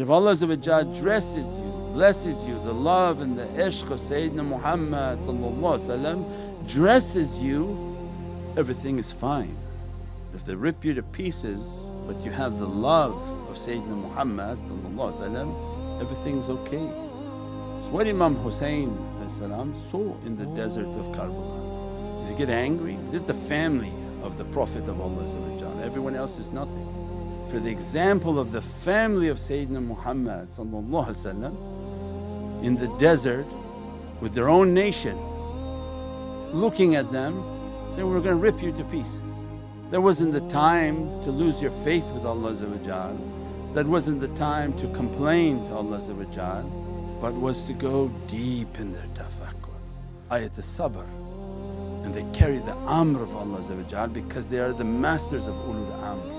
If Allah dresses you, blesses you, the love and the ishq of Sayyidina Muhammad dresses you, everything is fine. If they rip you to pieces but you have the love of Sayyidina Muhammad everything's okay. So what Imam Husayn saw in the deserts of Karbala. They get angry, this is the family of the Prophet of Allah everyone else is nothing. For the example of the family of Sayyidina Muhammad in the desert with their own nation looking at them saying, we're going to rip you to pieces. That wasn't the time to lose your faith with Allah that wasn't the time to complain to Allah but was to go deep in their tafakkur, ayat sabr and they carry the amr of Allah because they are the masters of ulul amr.